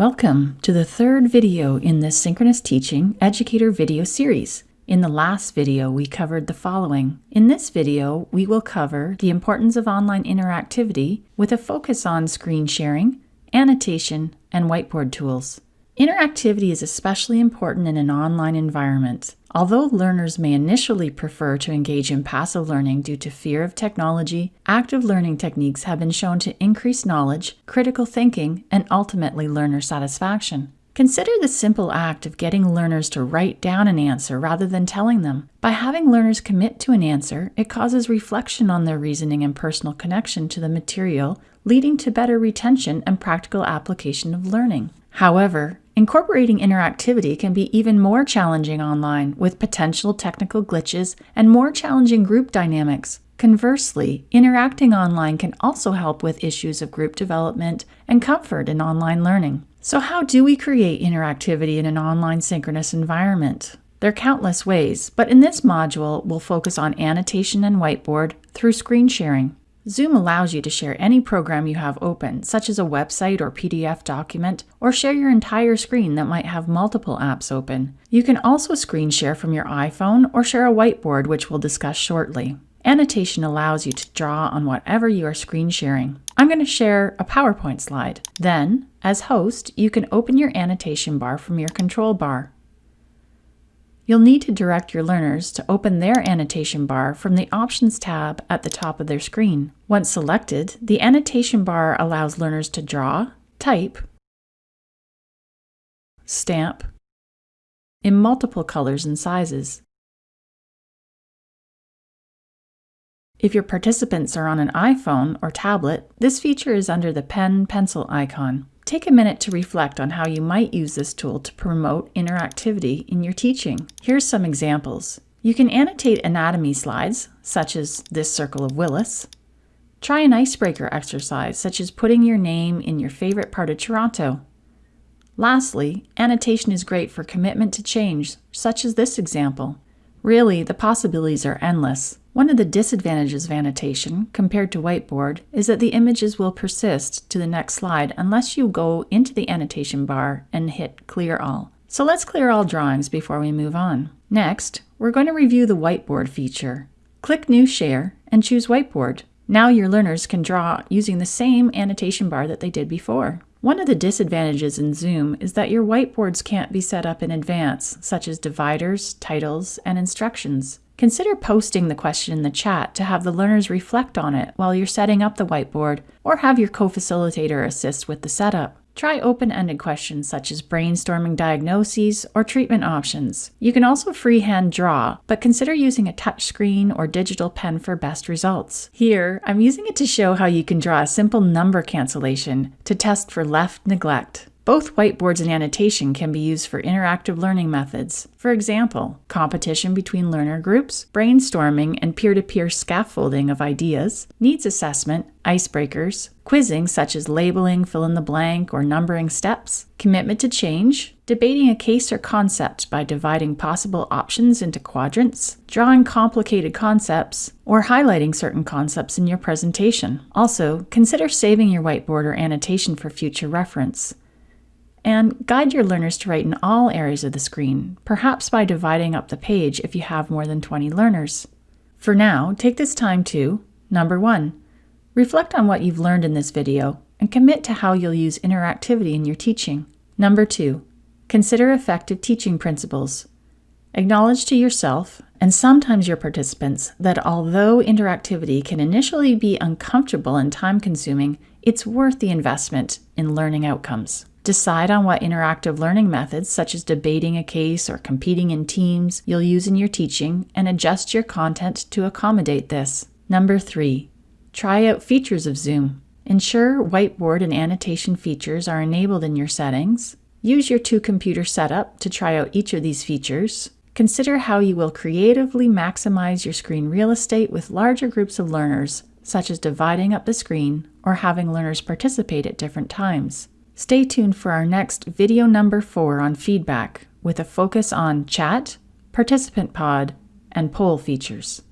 Welcome to the third video in this Synchronous Teaching Educator video series. In the last video, we covered the following. In this video, we will cover the importance of online interactivity with a focus on screen sharing, annotation, and whiteboard tools. Interactivity is especially important in an online environment. Although learners may initially prefer to engage in passive learning due to fear of technology, active learning techniques have been shown to increase knowledge, critical thinking, and ultimately learner satisfaction. Consider the simple act of getting learners to write down an answer rather than telling them. By having learners commit to an answer, it causes reflection on their reasoning and personal connection to the material, leading to better retention and practical application of learning. However, incorporating interactivity can be even more challenging online with potential technical glitches and more challenging group dynamics. Conversely, interacting online can also help with issues of group development and comfort in online learning. So how do we create interactivity in an online synchronous environment? There are countless ways, but in this module, we'll focus on annotation and whiteboard through screen sharing. Zoom allows you to share any program you have open, such as a website or PDF document, or share your entire screen that might have multiple apps open. You can also screen share from your iPhone or share a whiteboard, which we'll discuss shortly. Annotation allows you to draw on whatever you are screen sharing. I'm going to share a PowerPoint slide. Then, as host, you can open your annotation bar from your control bar. You'll need to direct your learners to open their annotation bar from the Options tab at the top of their screen. Once selected, the annotation bar allows learners to draw, type, stamp, in multiple colors and sizes. If your participants are on an iPhone or tablet, this feature is under the pen pencil icon. Take a minute to reflect on how you might use this tool to promote interactivity in your teaching. Here's some examples. You can annotate anatomy slides, such as this circle of Willis. Try an icebreaker exercise, such as putting your name in your favorite part of Toronto. Lastly, annotation is great for commitment to change, such as this example. Really, the possibilities are endless. One of the disadvantages of annotation, compared to whiteboard, is that the images will persist to the next slide unless you go into the annotation bar and hit Clear All. So let's clear all drawings before we move on. Next, we're going to review the whiteboard feature. Click New Share and choose Whiteboard. Now your learners can draw using the same annotation bar that they did before. One of the disadvantages in Zoom is that your whiteboards can't be set up in advance, such as dividers, titles, and instructions. Consider posting the question in the chat to have the learners reflect on it while you're setting up the whiteboard, or have your co-facilitator assist with the setup. Try open-ended questions such as brainstorming diagnoses or treatment options. You can also freehand draw, but consider using a touchscreen or digital pen for best results. Here, I'm using it to show how you can draw a simple number cancellation to test for left neglect. Both whiteboards and annotation can be used for interactive learning methods. For example, competition between learner groups, brainstorming and peer-to-peer -peer scaffolding of ideas, needs assessment, icebreakers, quizzing such as labeling, fill in the blank, or numbering steps, commitment to change, debating a case or concept by dividing possible options into quadrants, drawing complicated concepts, or highlighting certain concepts in your presentation. Also, consider saving your whiteboard or annotation for future reference and guide your learners to write in all areas of the screen, perhaps by dividing up the page if you have more than 20 learners. For now, take this time to Number 1. Reflect on what you've learned in this video and commit to how you'll use interactivity in your teaching. Number 2. Consider effective teaching principles. Acknowledge to yourself, and sometimes your participants, that although interactivity can initially be uncomfortable and time-consuming, it's worth the investment in learning outcomes. Decide on what interactive learning methods, such as debating a case or competing in teams, you'll use in your teaching and adjust your content to accommodate this. Number three, try out features of Zoom. Ensure whiteboard and annotation features are enabled in your settings. Use your two computer setup to try out each of these features. Consider how you will creatively maximize your screen real estate with larger groups of learners, such as dividing up the screen or having learners participate at different times. Stay tuned for our next video number four on feedback with a focus on chat, participant pod, and poll features.